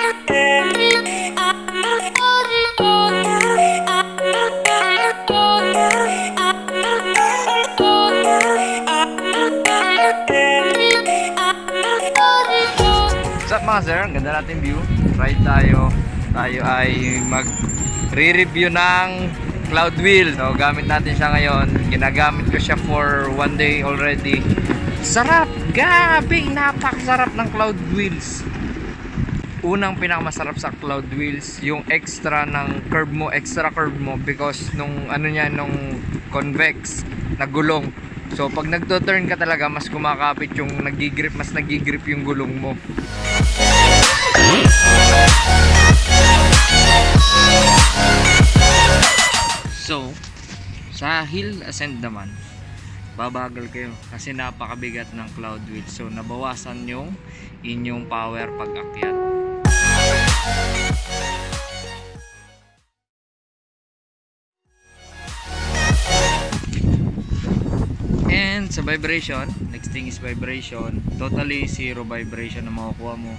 What's up mga sir? Ang ganda natin view Try tayo Tayo ay mag re-review ng cloud wheel So gamit natin siya ngayon Ginagamit ko siya for one day already Sarap! Gabi! Napakasarap ng cloud wheels Unang pinakamasarap sa Cloud Wheels, yung extra ng curve mo, extra curve mo because nung ano niya, nung convex na gulong. So pag nagto-turn ka talaga, mas kumakapit yung nagigrip, mas nagigrip yung gulong mo. So, sa hill ascent naman, babagal kayo kasi napakabigat ng cloud wheel. So, nabawasan yung inyong power pag akyat. And sa vibration, next thing is vibration. Totally zero vibration na makukuha mo.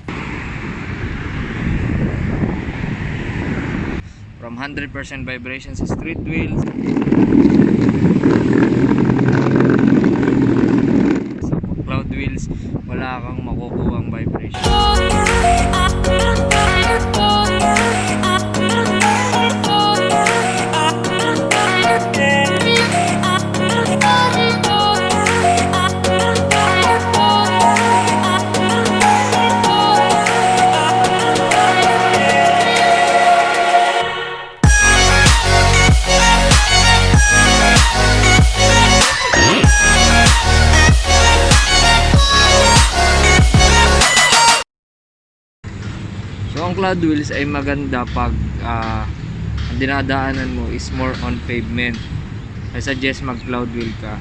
From 100% vibration sa street wheels. Sa cloud wheels, wala kang makukuha ang vibration. So ang cloud wheels ay maganda pag ah, ang dinadaanan mo is more on pavement. I suggest mag cloud wheel ka.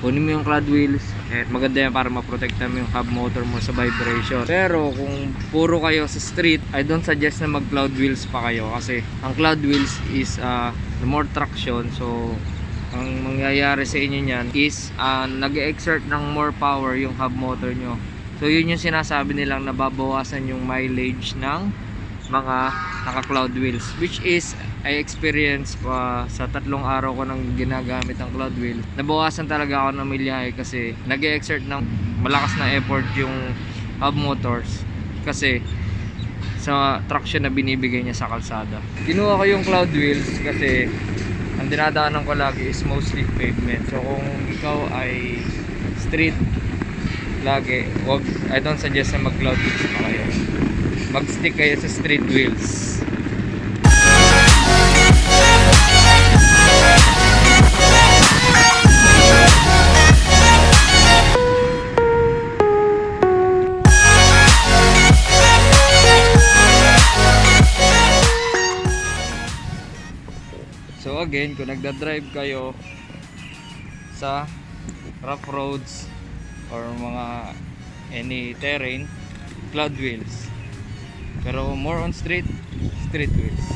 Kunin mo yung cloud wheels eh, maganda yan para maprotekta mo yung hub motor mo sa vibration. Pero kung puro kayo sa street, I don't suggest na mag cloud wheels pa kayo kasi ang cloud wheels is ah, more traction so ang mangyayari sa inyo niyan is ah, nag-exert ng more power yung hub motor nyo So yun yung sinasabi nilang nababawasan yung mileage ng mga naka-cloud wheels which is I experience pa sa tatlong araw ko nang ginagamit ang cloud wheel. Nabawasan talaga ako ng milyahe kasi nag-exert ng malakas na effort yung hub motors kasi sa traction na binibigay niya sa kalsada. Kinuha ko yung cloud wheels kasi ang dinadaanan ko lagi is mostly pavement. So kung ikaw ay street lagi, wag, I don't suggest na mag cloud wheels pa kayo. Mag-stick kayo sa street wheels. So again, kung nagda-drive kayo sa rough roads or mga any terrain, cloud wheels. Pero more on street, street wheels.